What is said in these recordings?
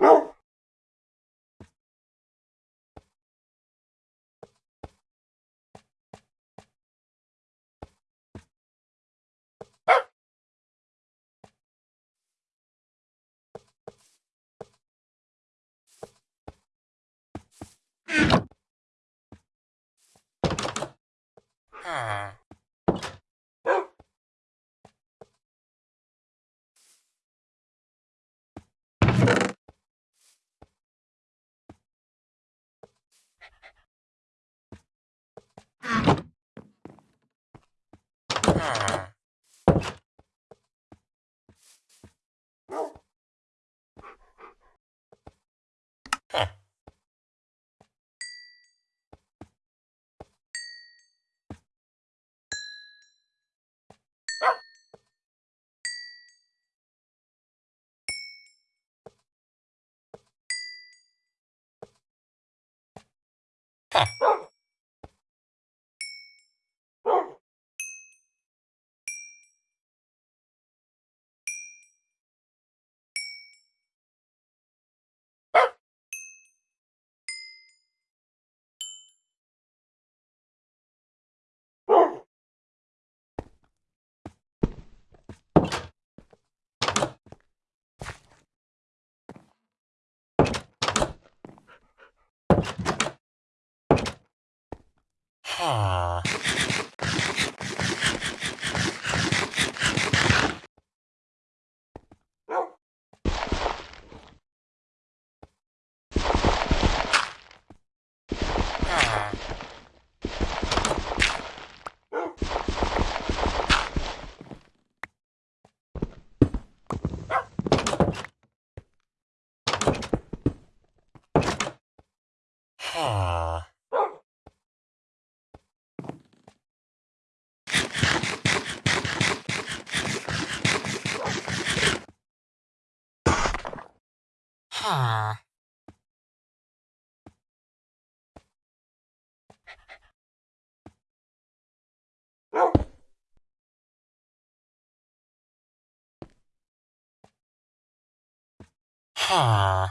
Oh! Huh. Ha! Huh. Huh.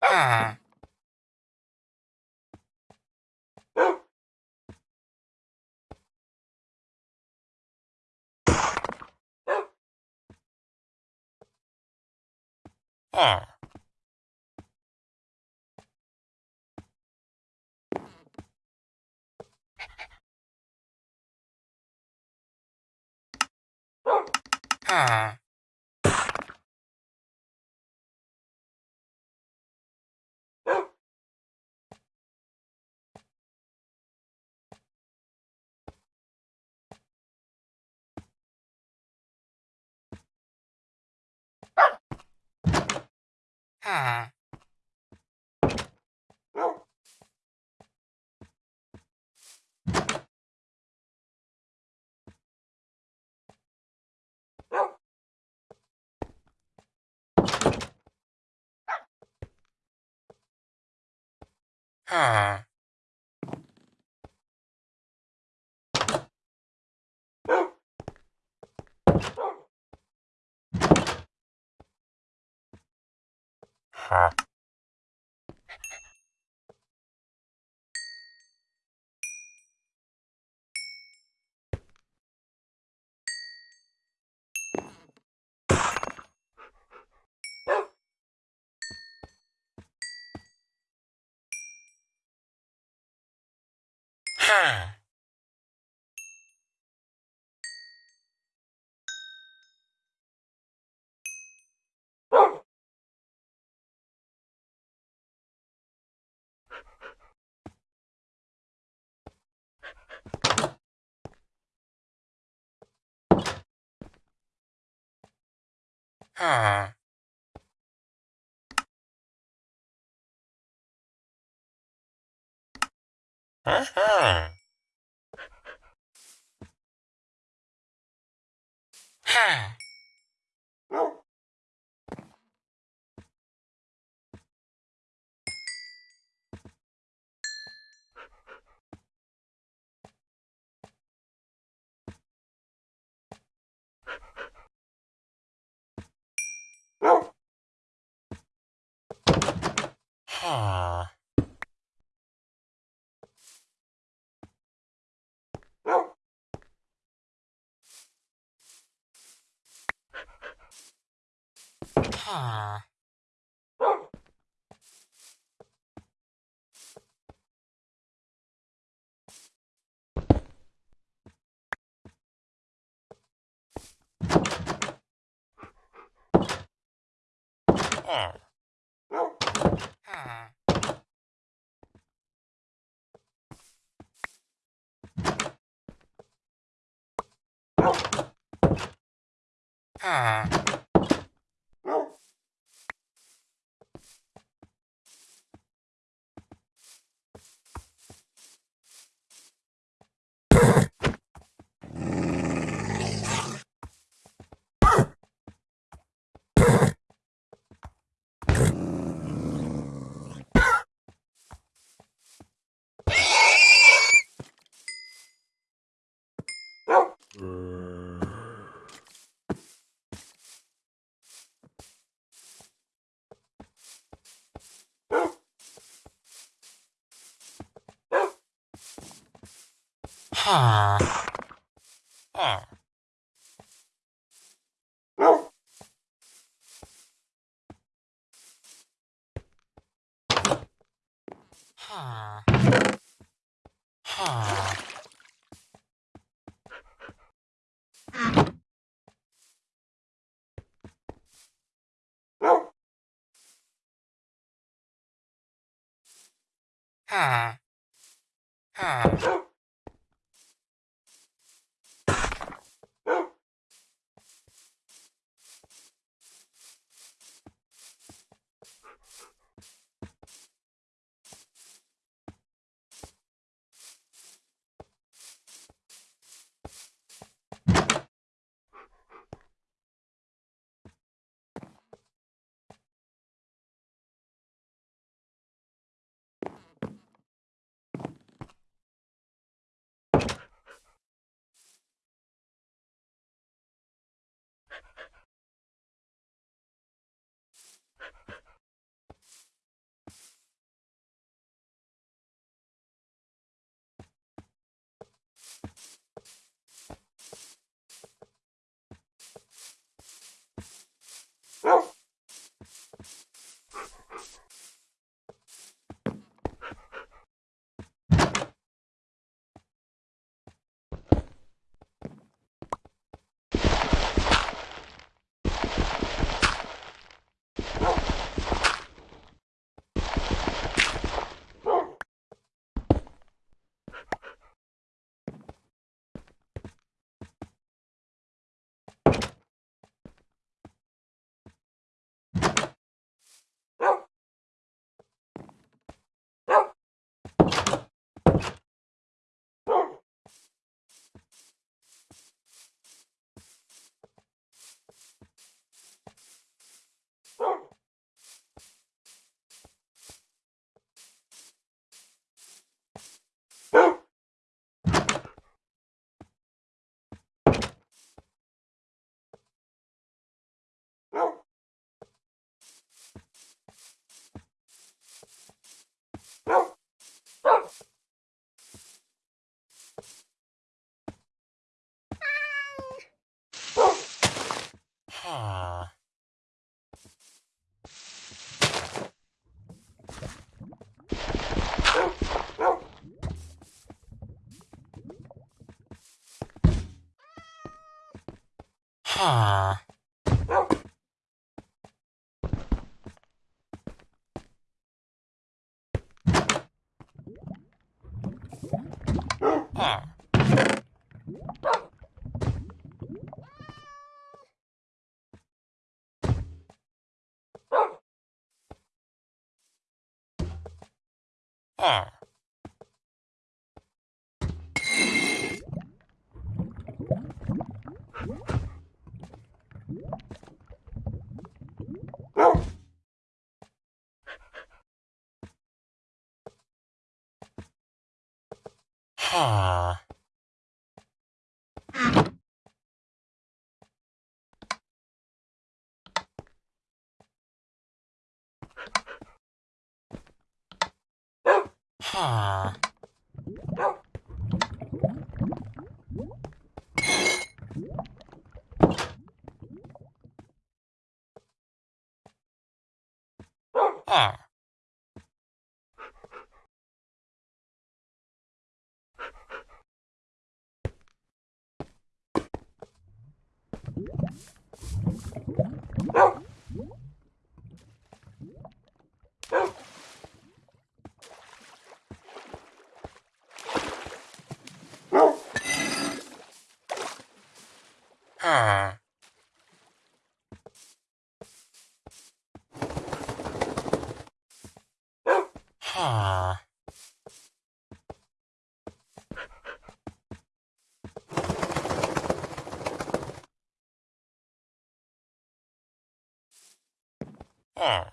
Huh. R. R. Ah. Ah. ha. はあ。はは。はあ。Aww. Ah. Ah. Ah. are. 二，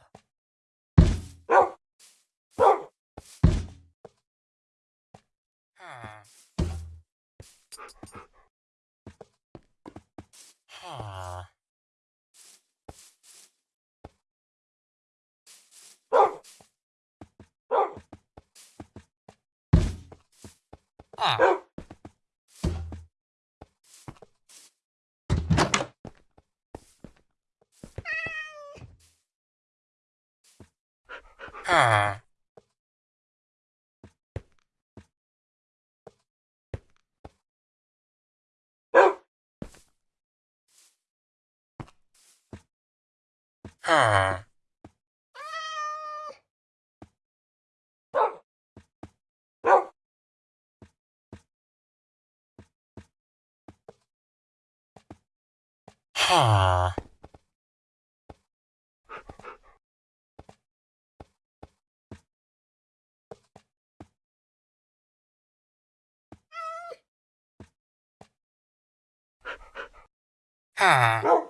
Ah. Ha. Ah.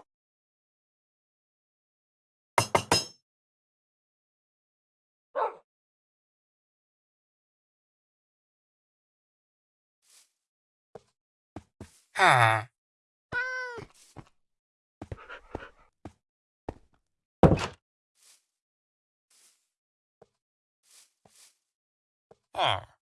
哈，二，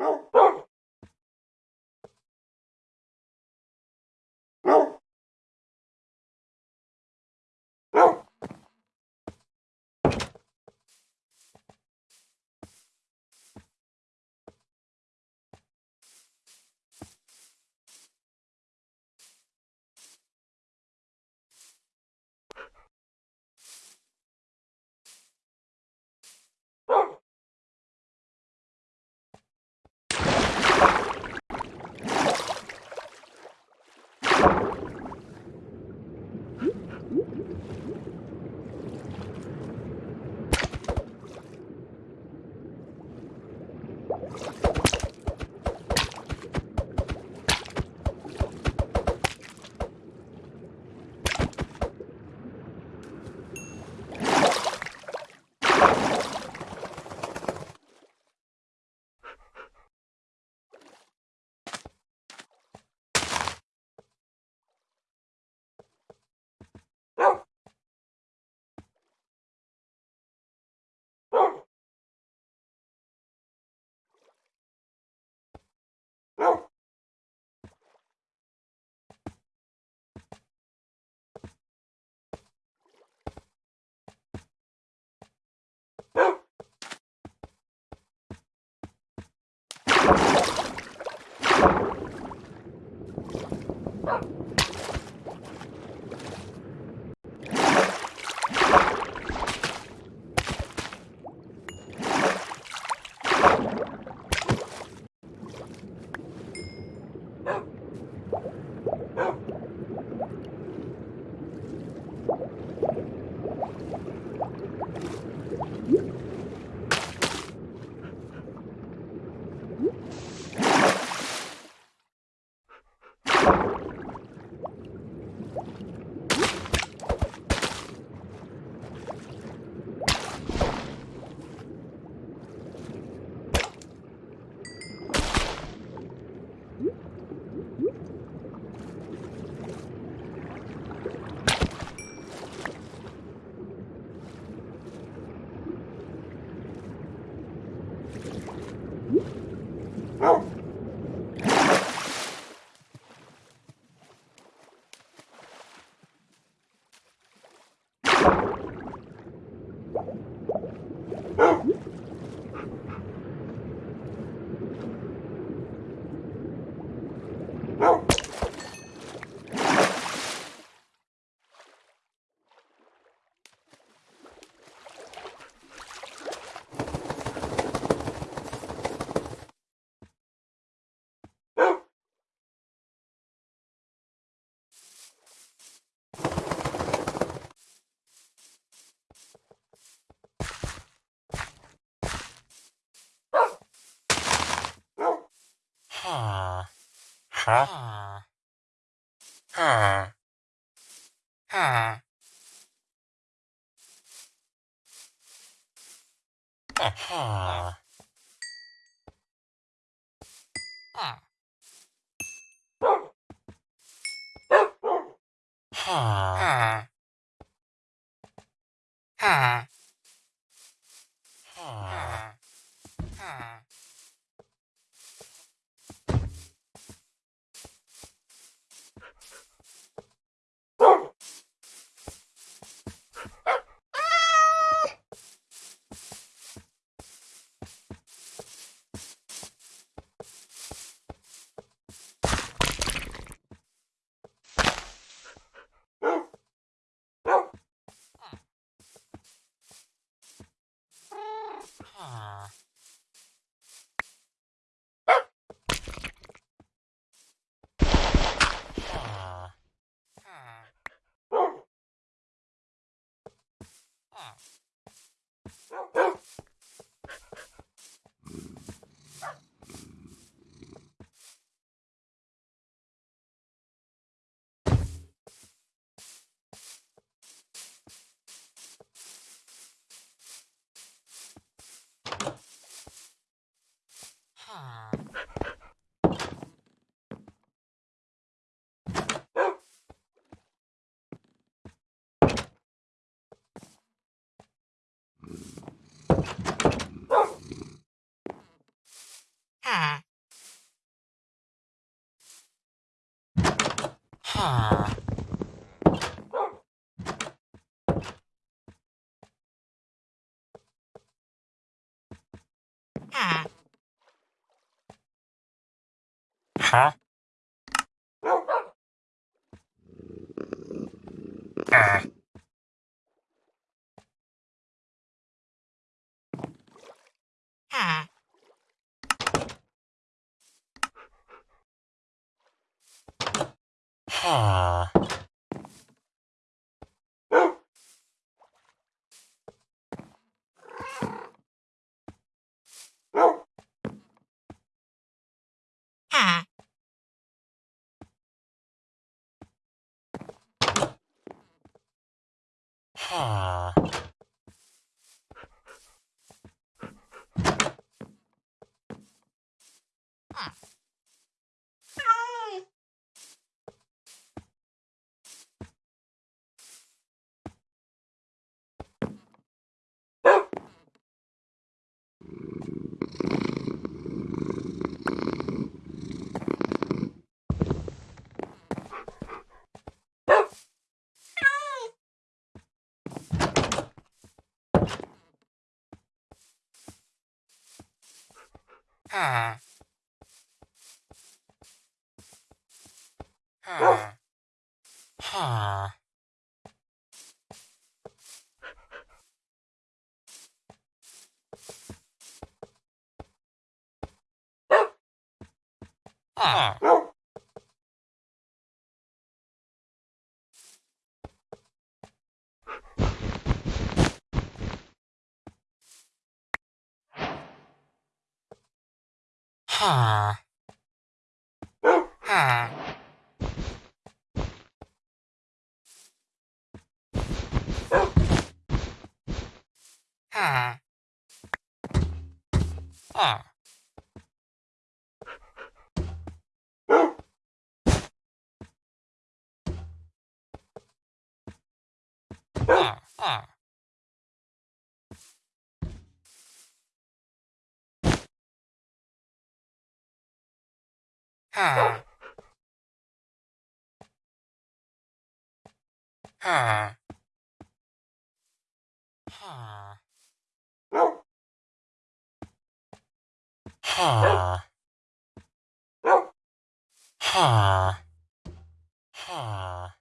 Não. you. Huh. Huh? Huh. Ah. Ah. 啊。Ah. Ah. Ah. Ah. Ah. Ah.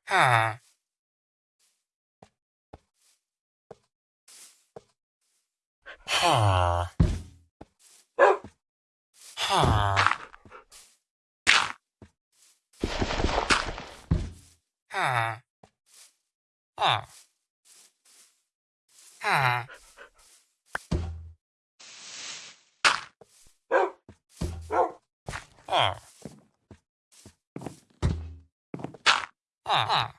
Ah. Ha. Ha. 啊啊啊啊啊。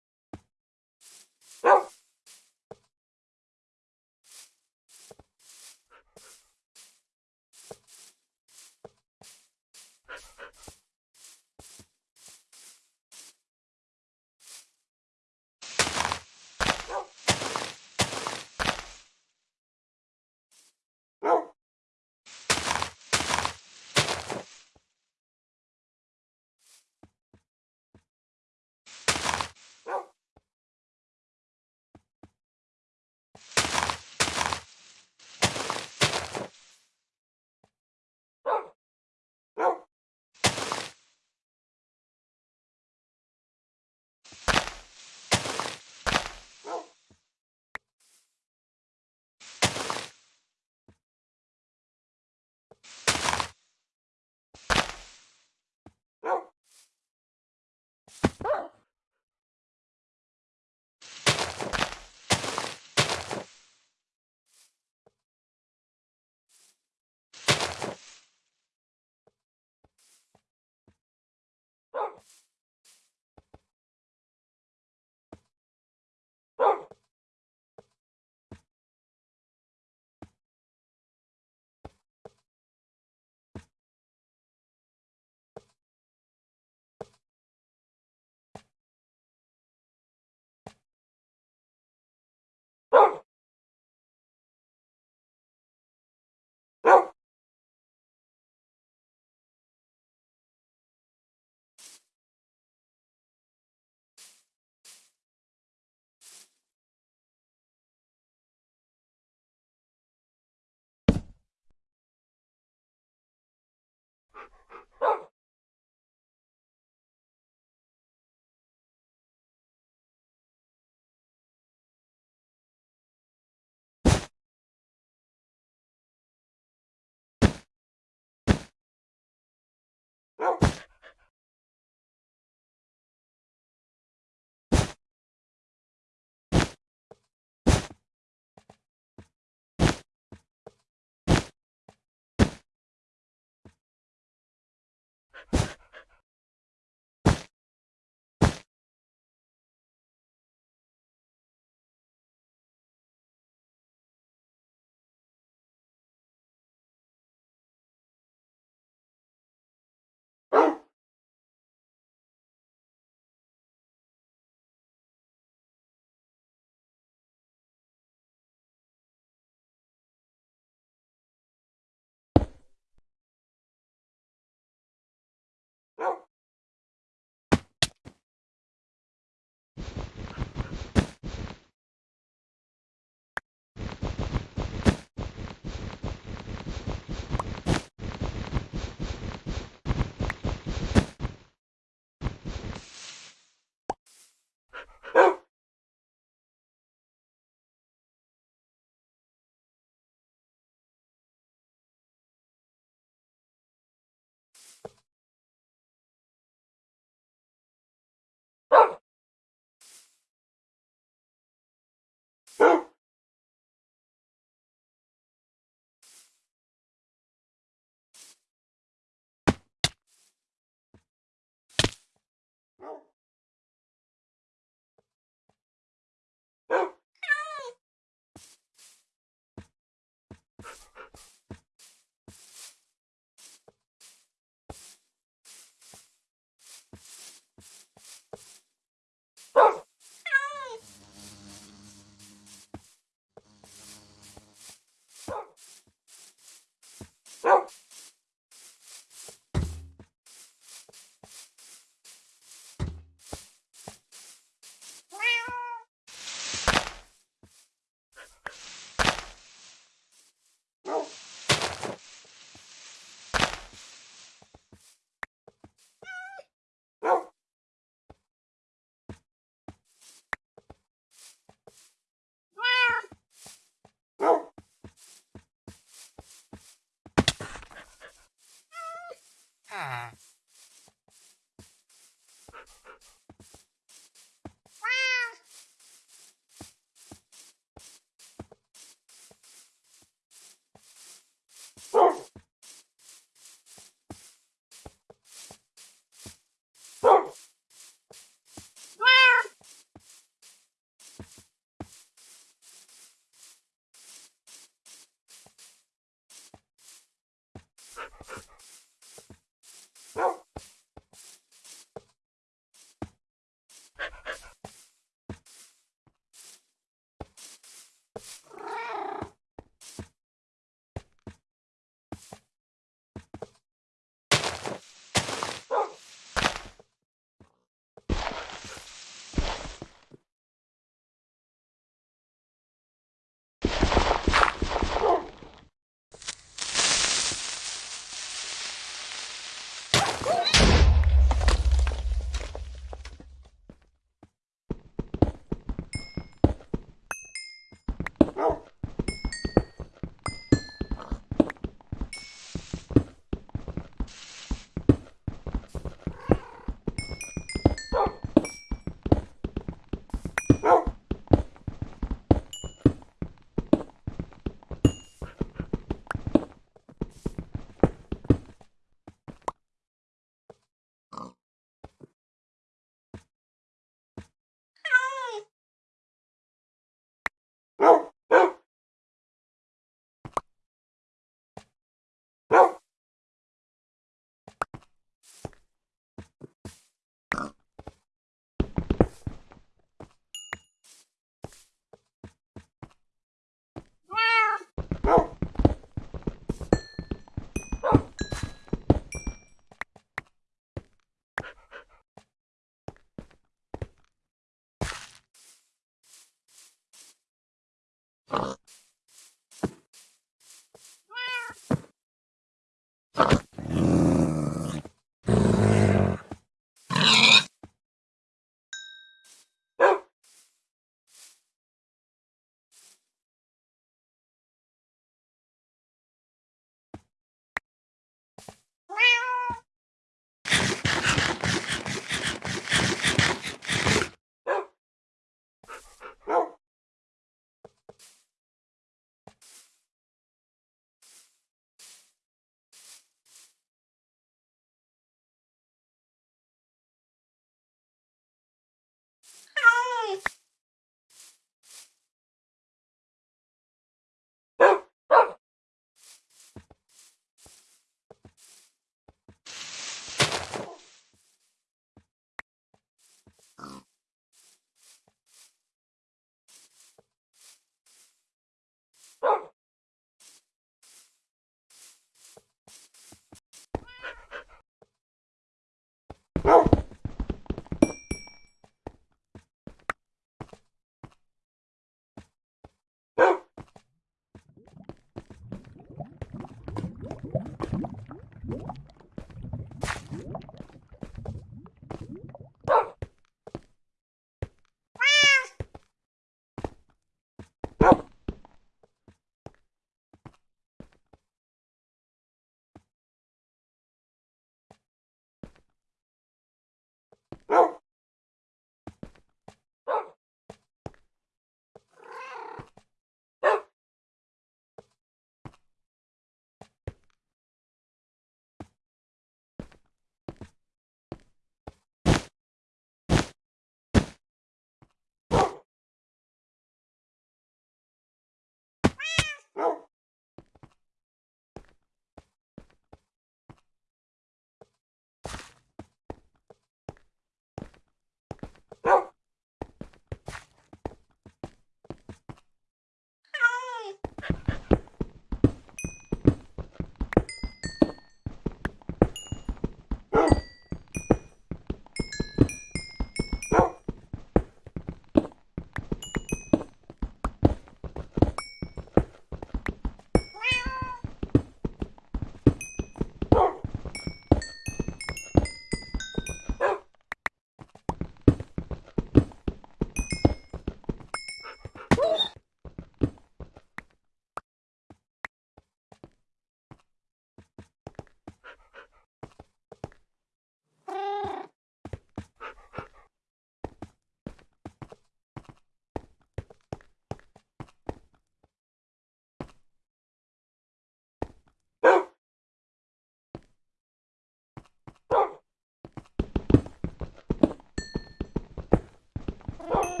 Oh!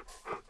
Ha ha ha.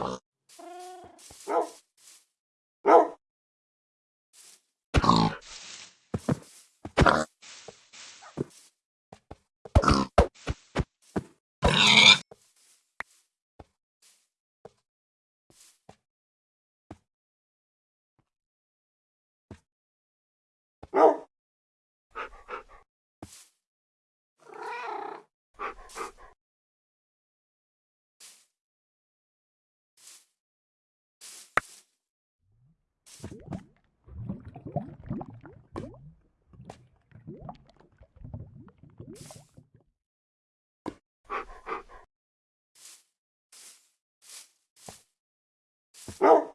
よっ! Oh.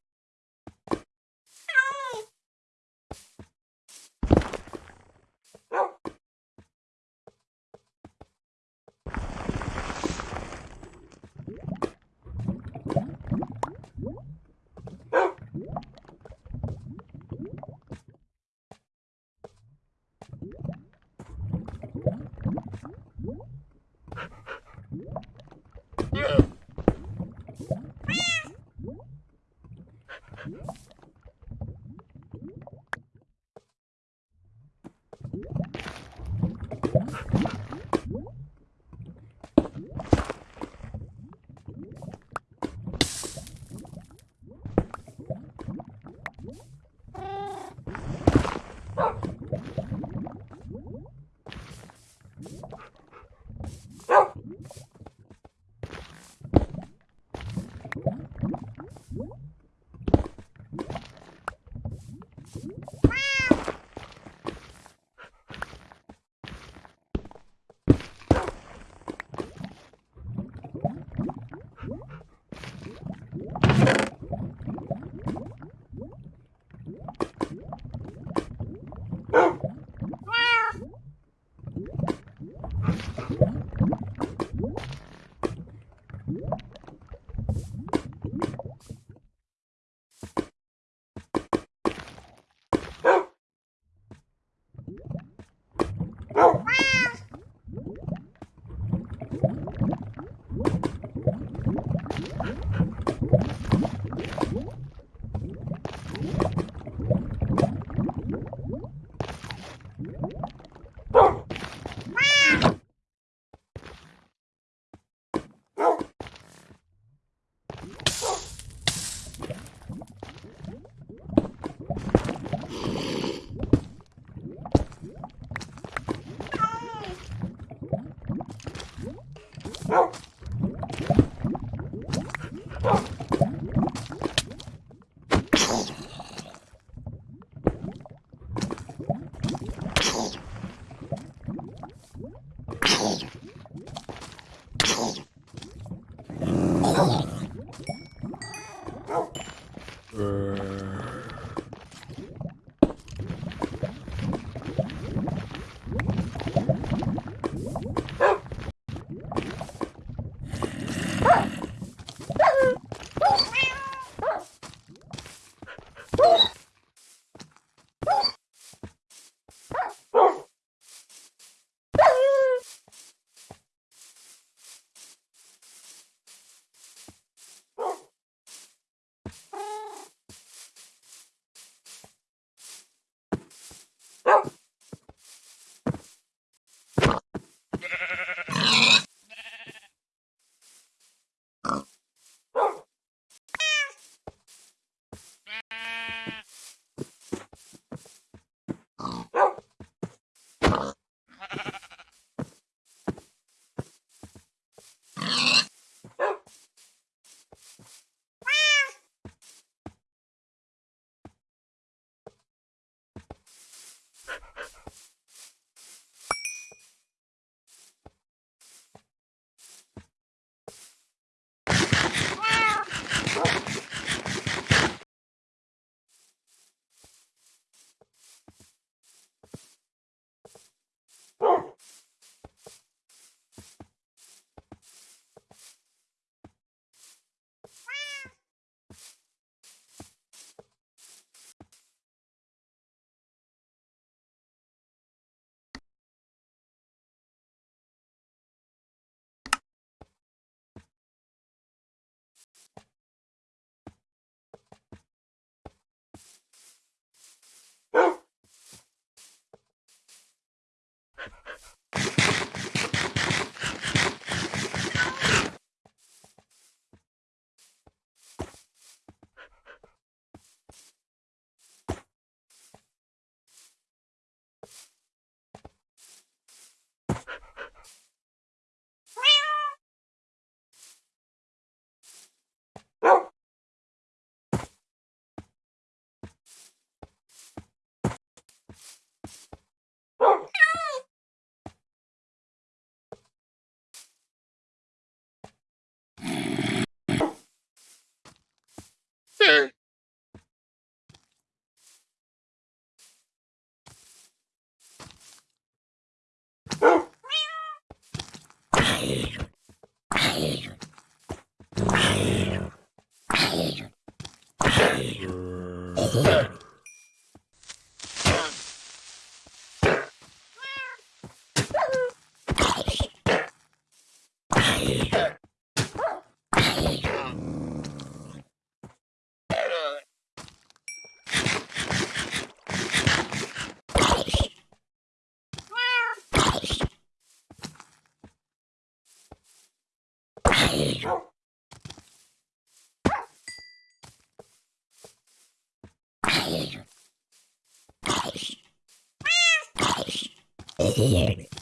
scared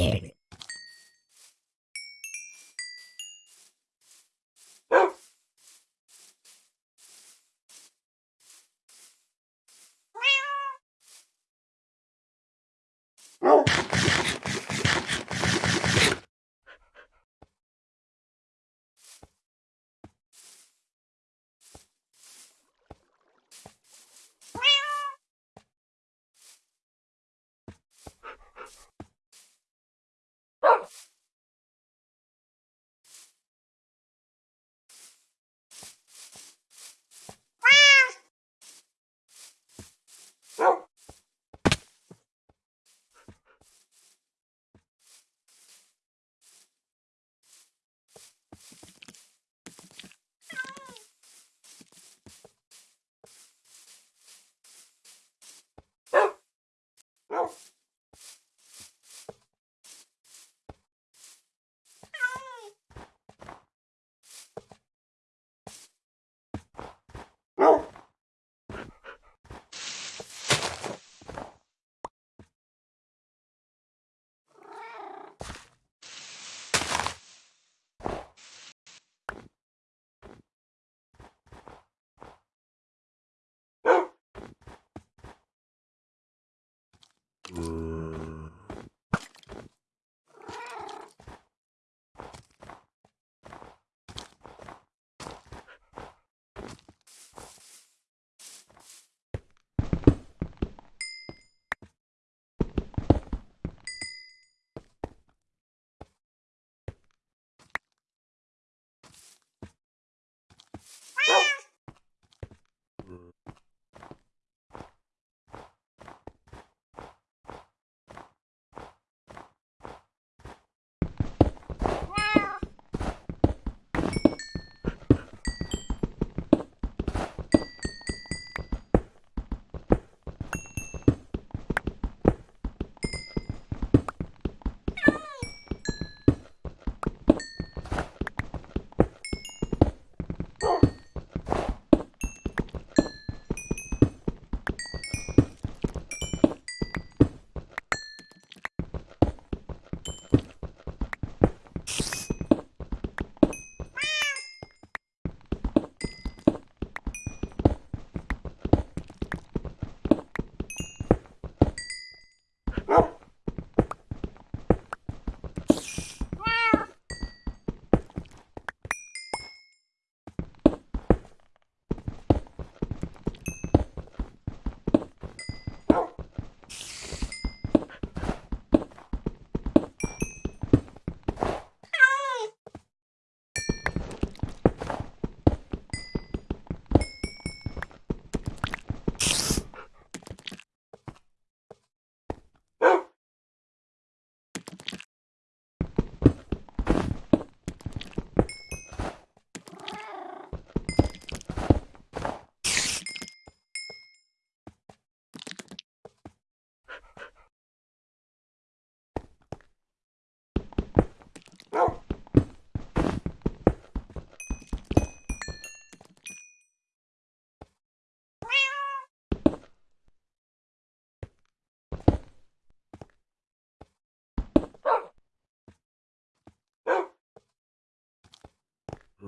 Yeah.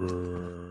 うん。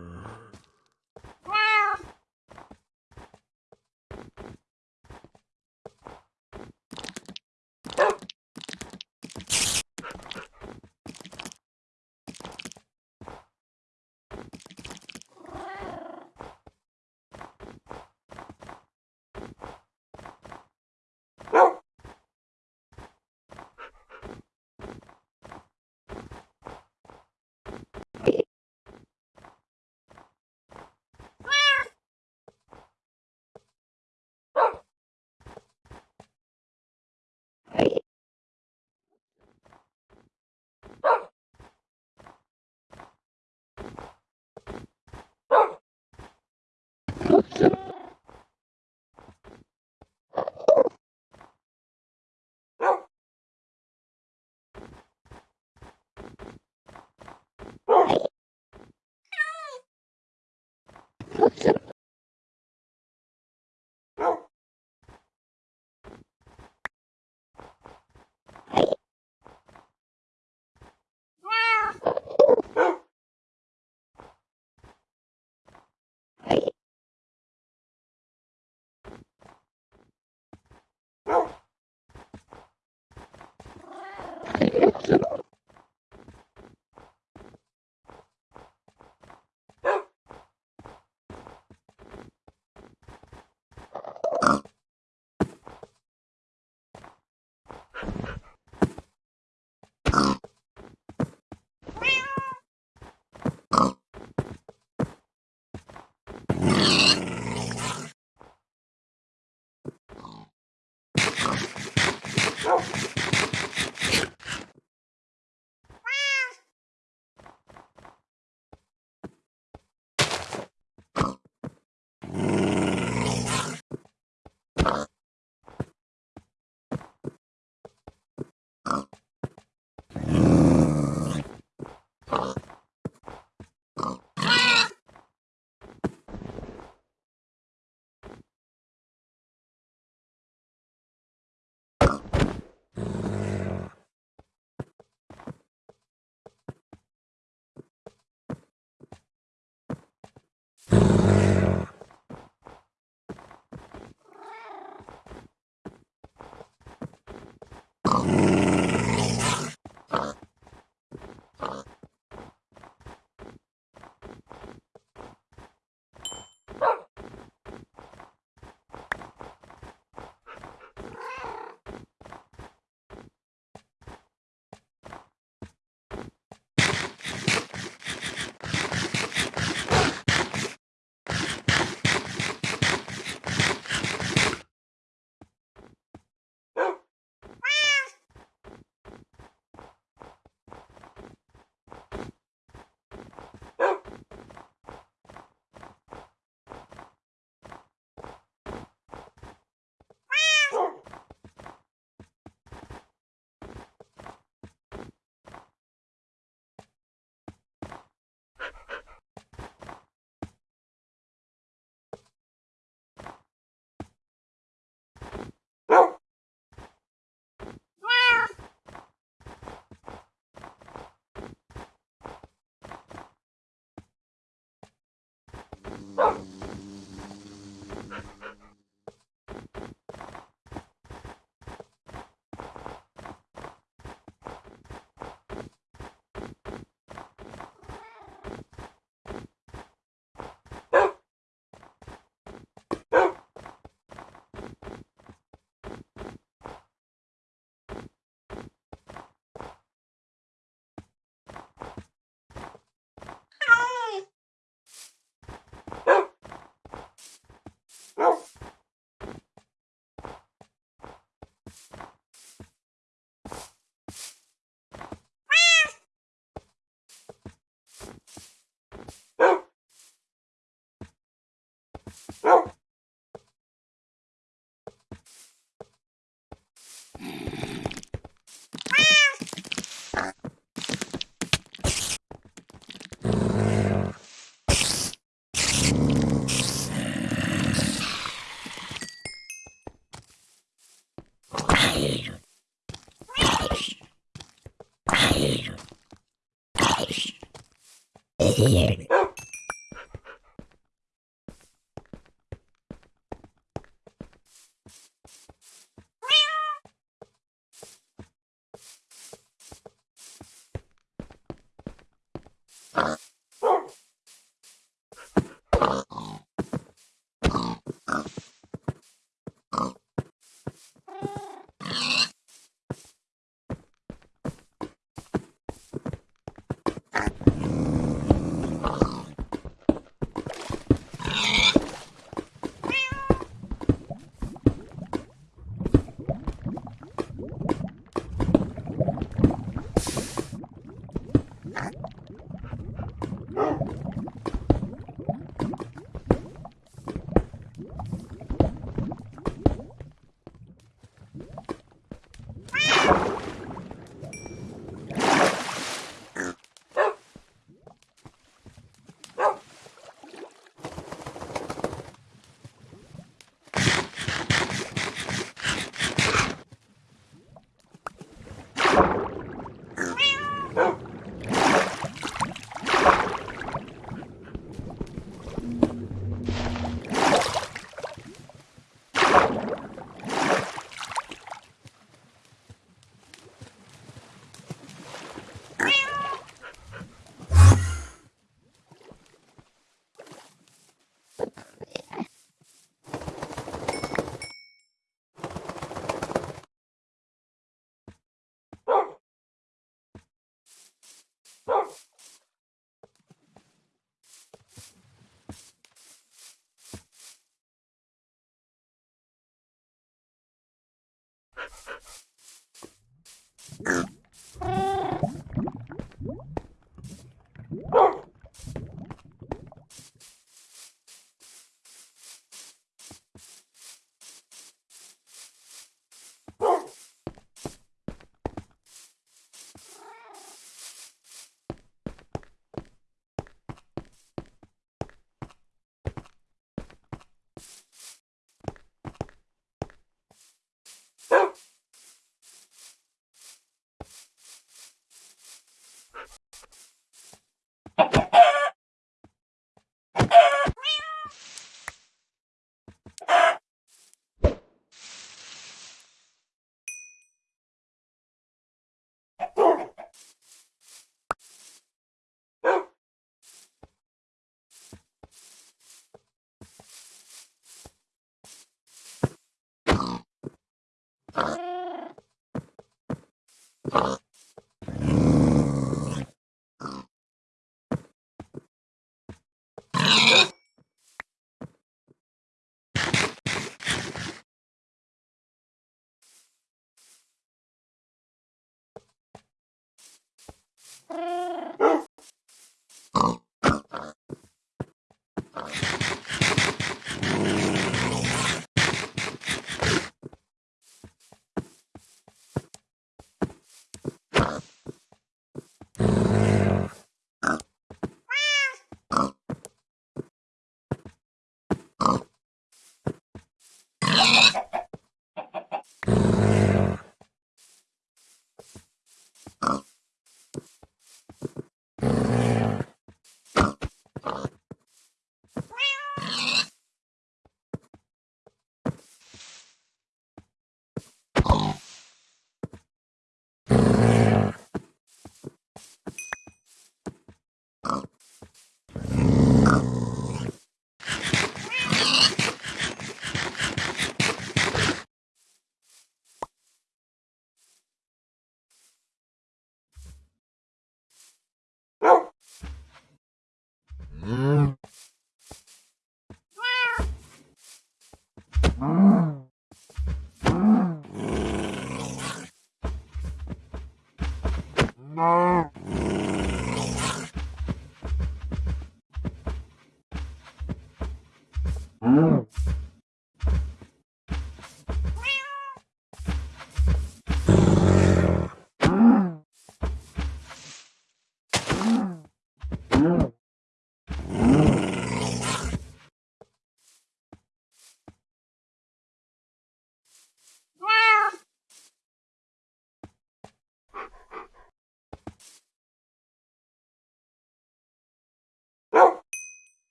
Thank you. now. Oh! Here.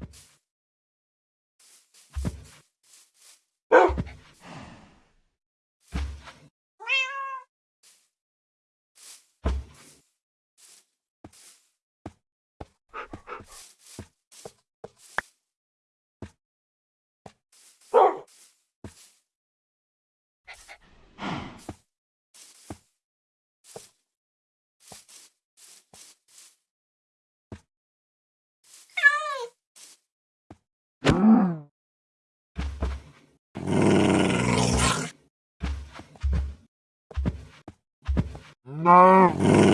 you No.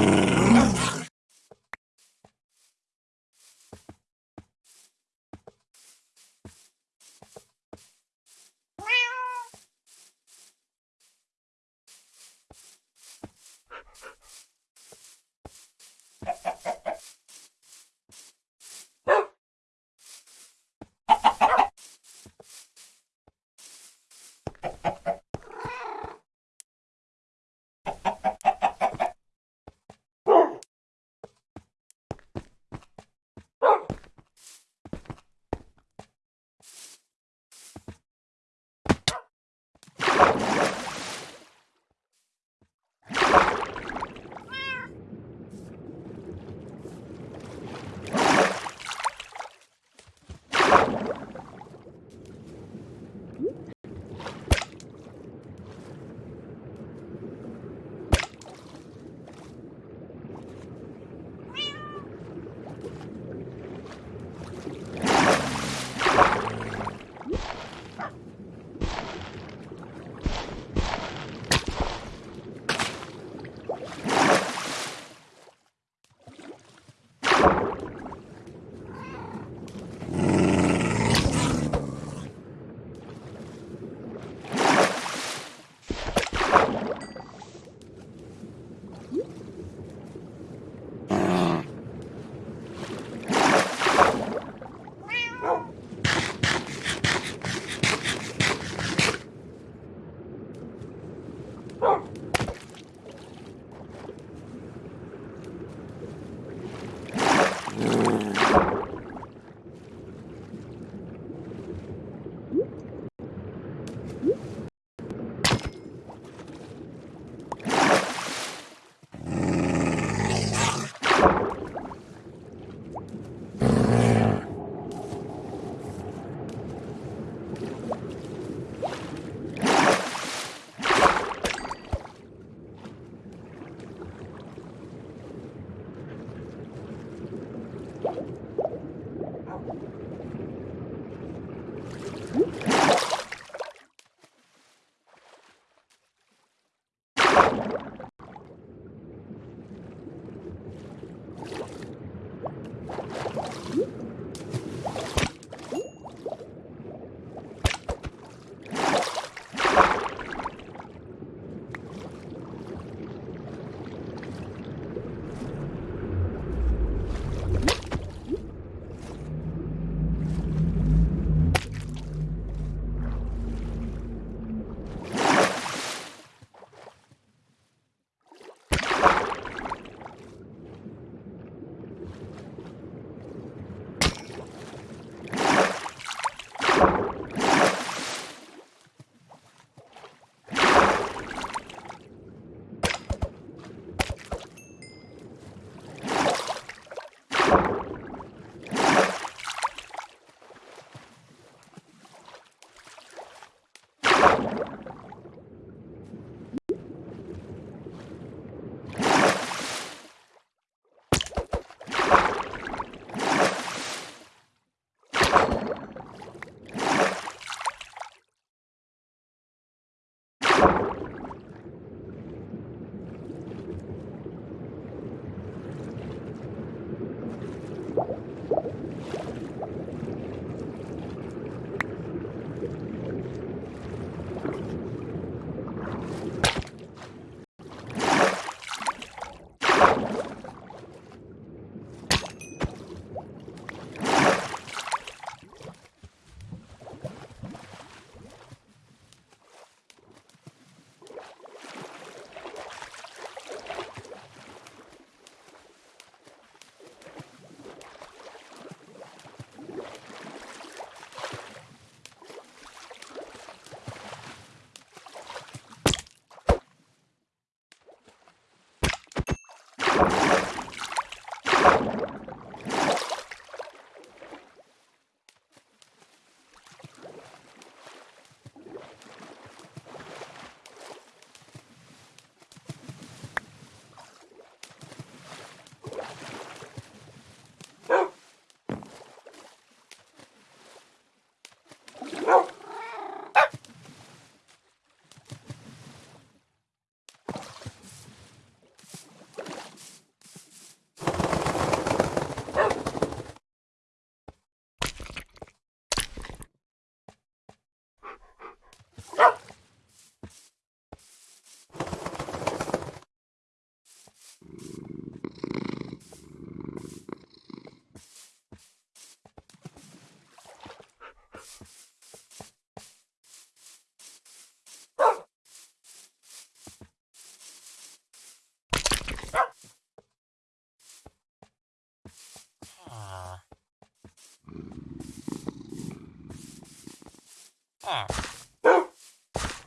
Ha.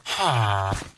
Ha.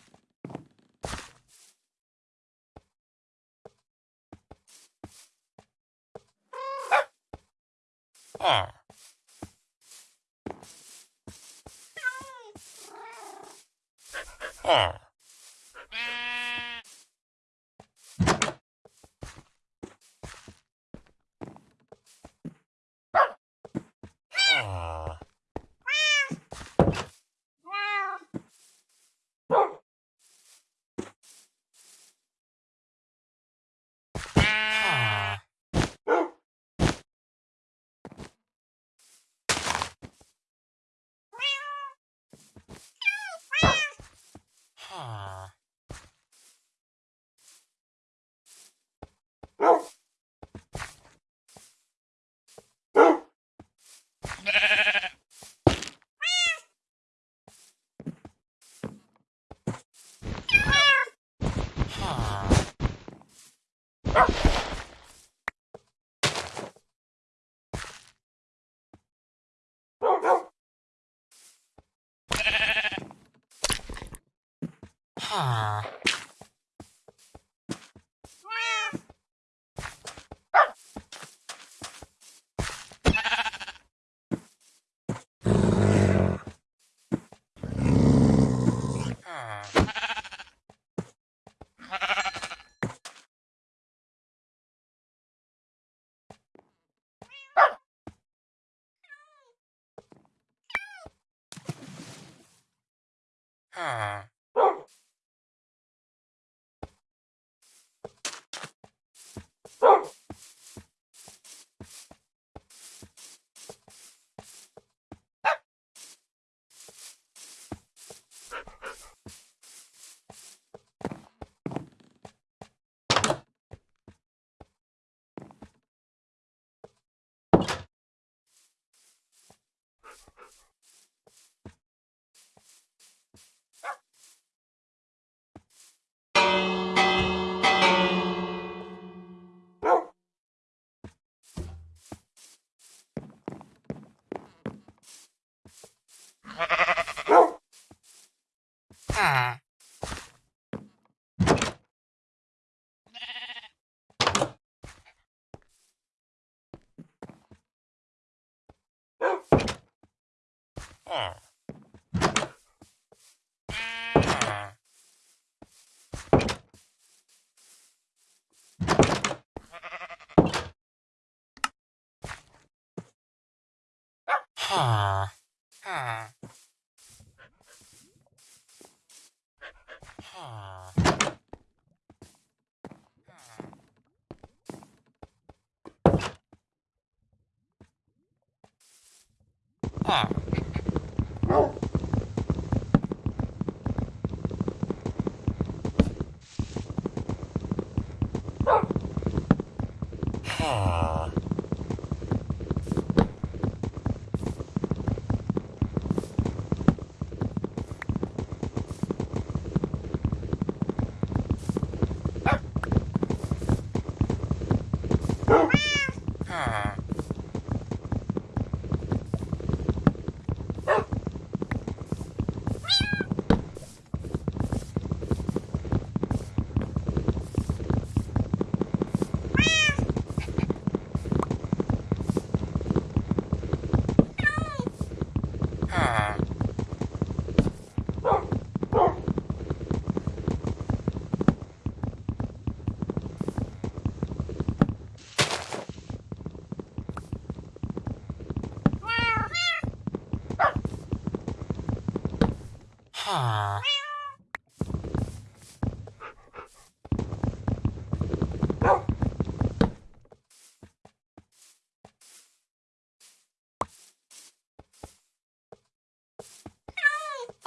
Ah. Ah.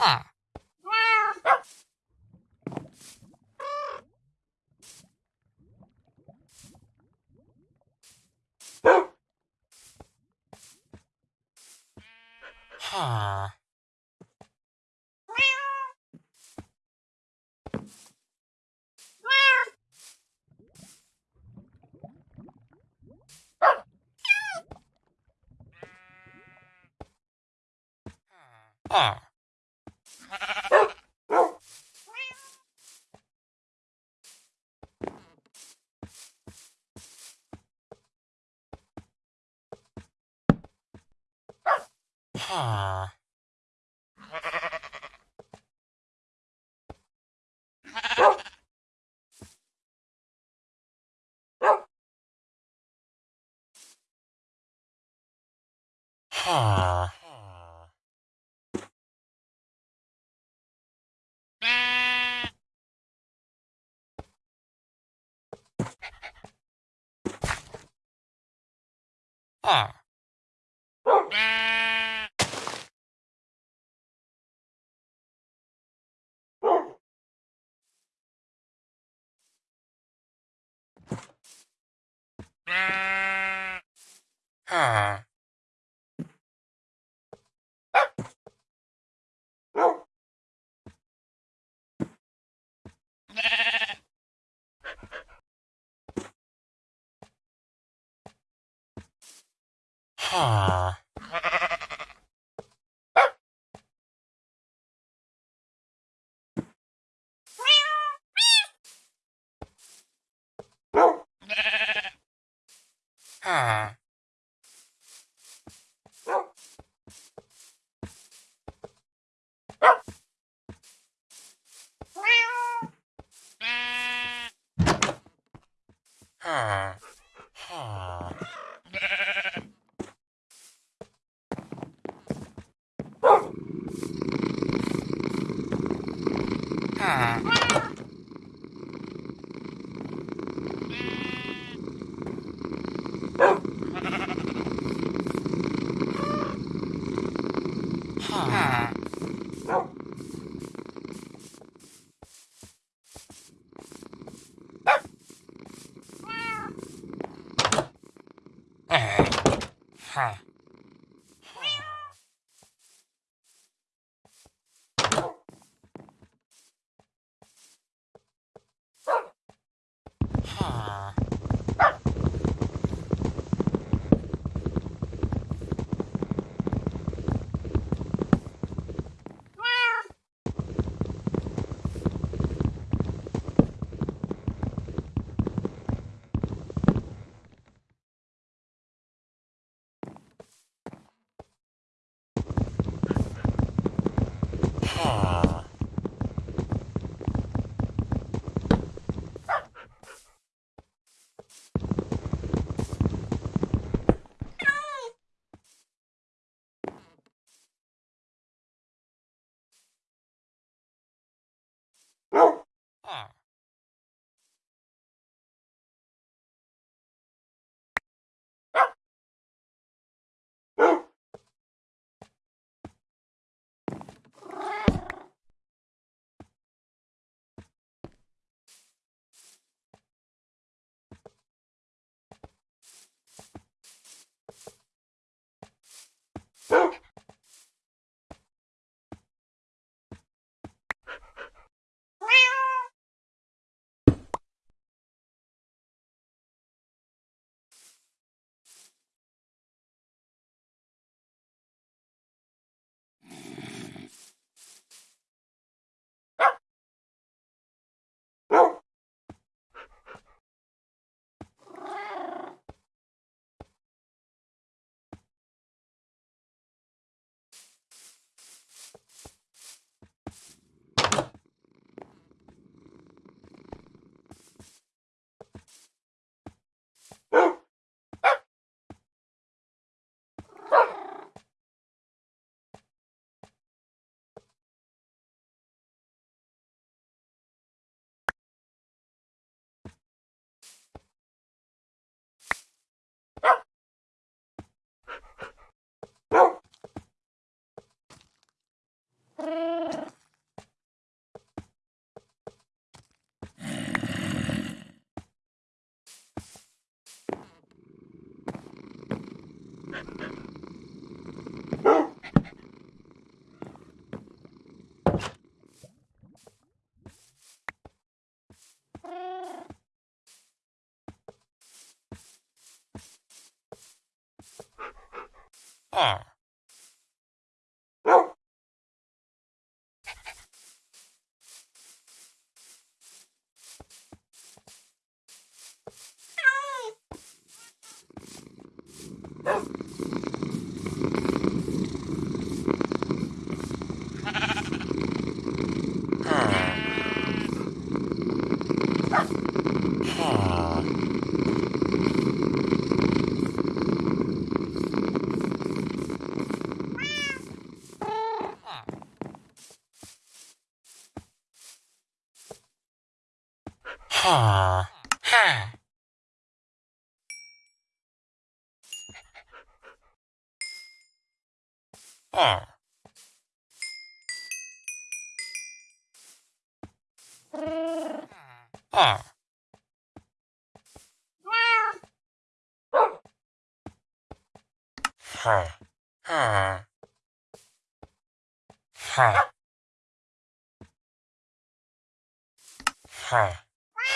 Ah, Ah. Huh. are.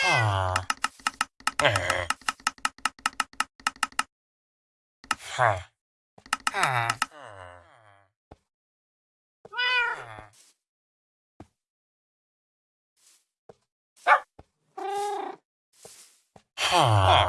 Ha. Ha. Ha. Ha. Ha.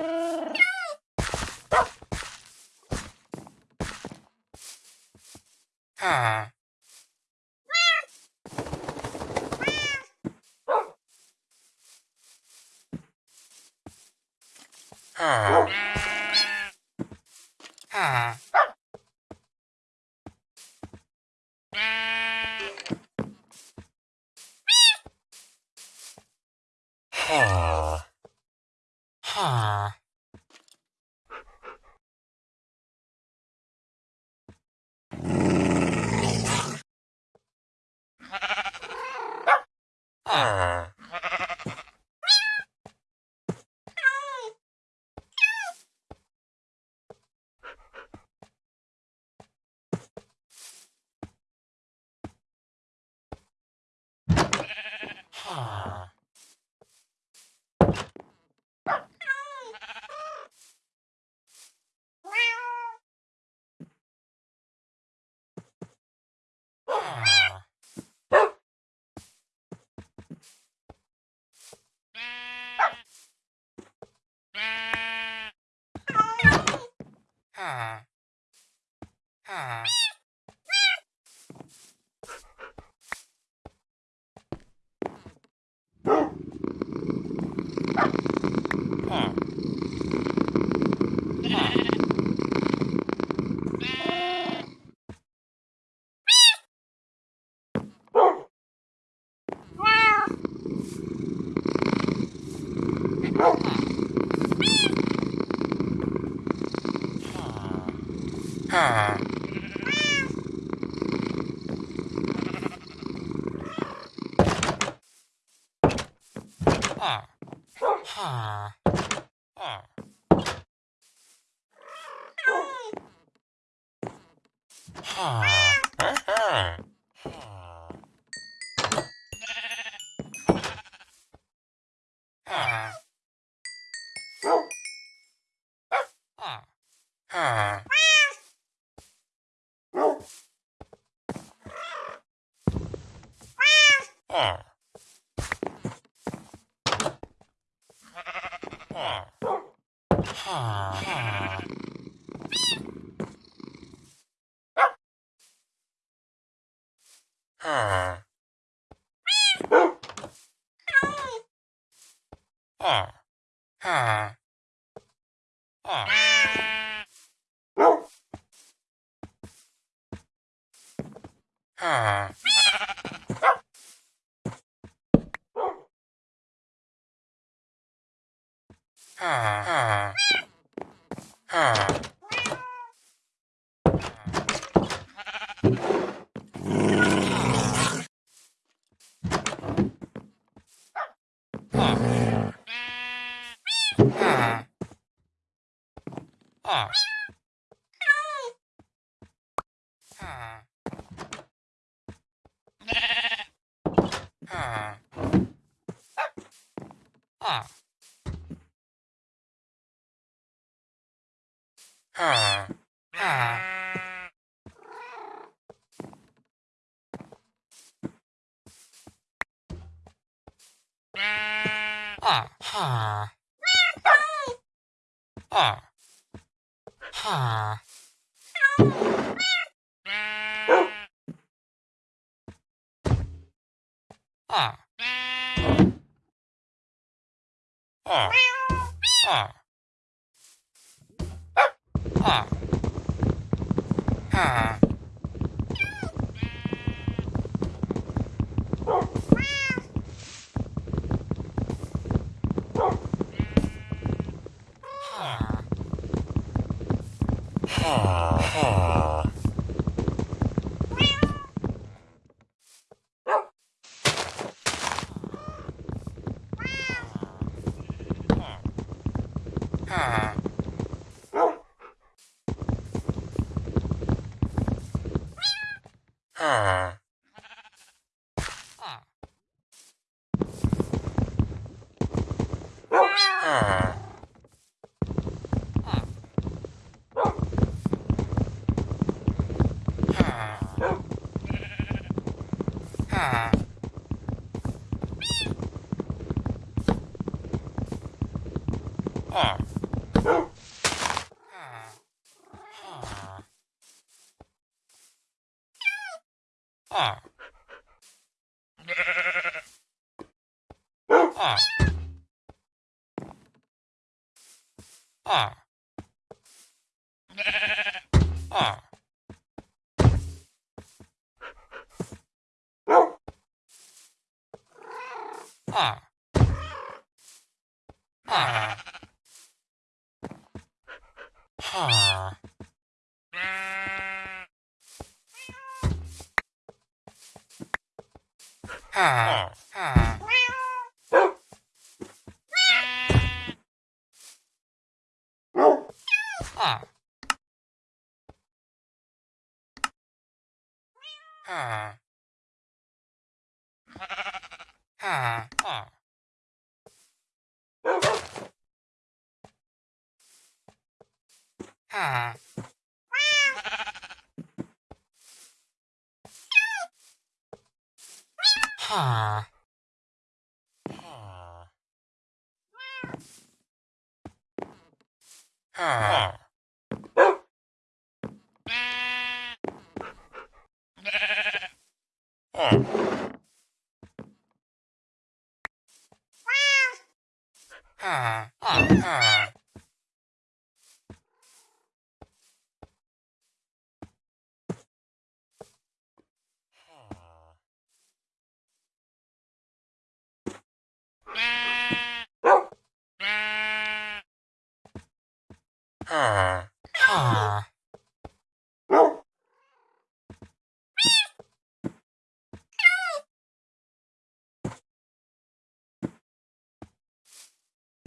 Huh. Huh. Ah. Ah. Ah. Ah.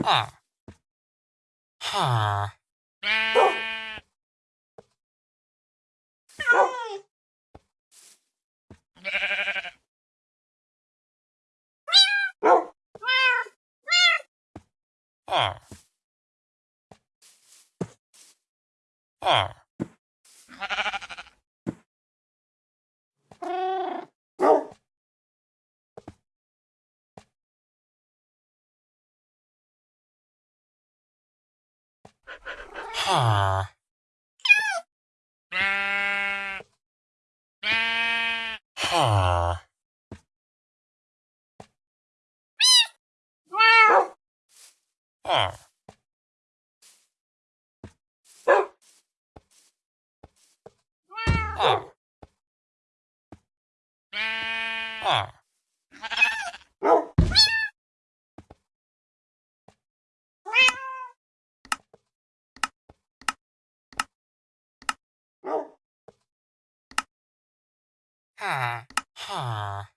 Ah. はあ。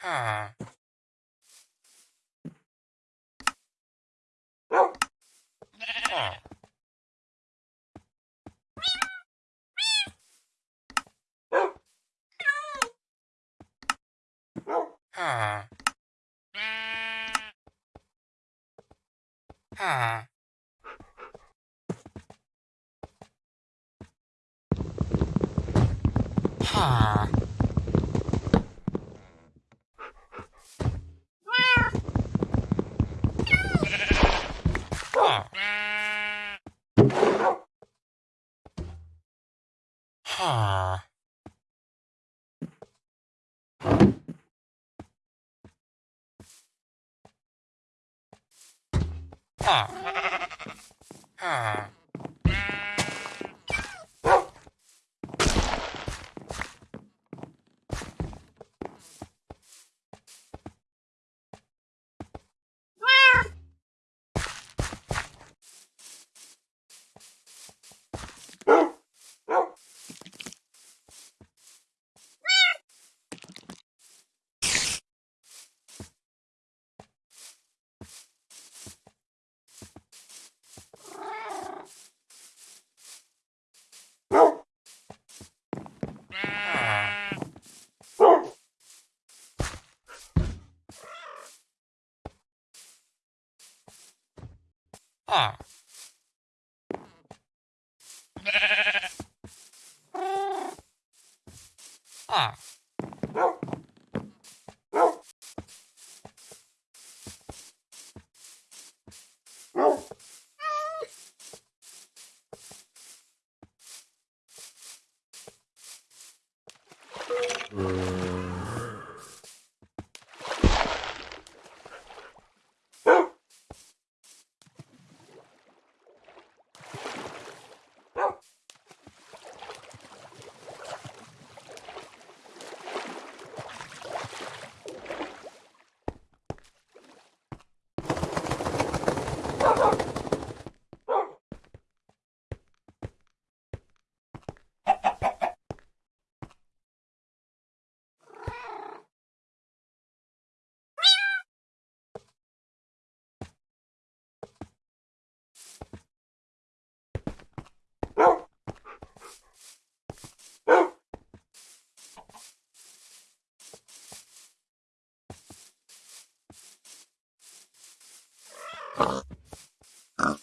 はあ。Ha